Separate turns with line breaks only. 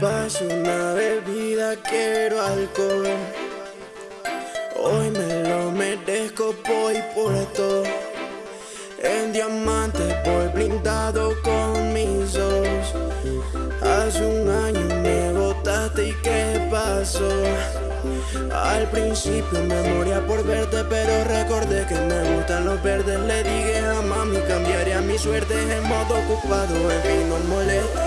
Paso una bebida, quiero alcohol. Hoy me lo merezco, voy por todo. En diamante voy blindado con mis ojos. Hace un año me botaste y qué pasó. Al principio me moría por verte, pero recordé que me gustan los verdes. Le dije a mami, cambiaría mi suerte en modo ocupado, en fin, no
molesta.